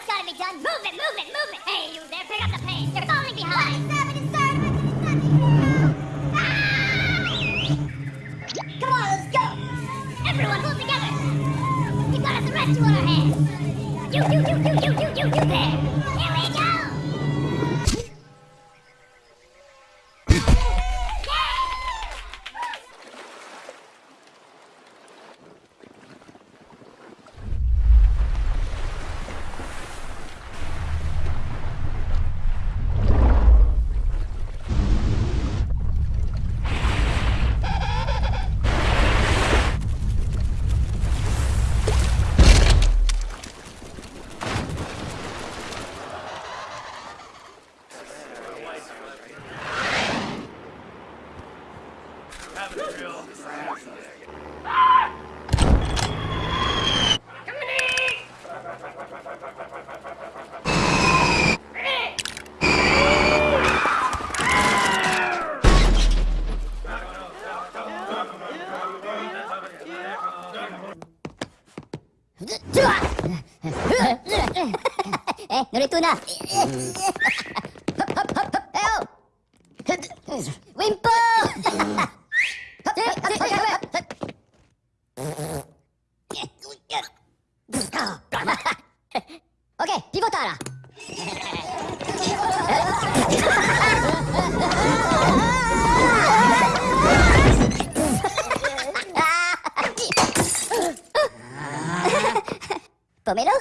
what's gotta be done. Movement, movement, movement. Hey, you there, pick up the pace. You're falling behind. What is happening, ah! Come on, let's go. Everyone, pull together. We've got a threat to on our hands. You, you, you, you, you, you, you, you there. Here we 乗れとな。ウィンポー Disco. ok, pivotala. Pomelo?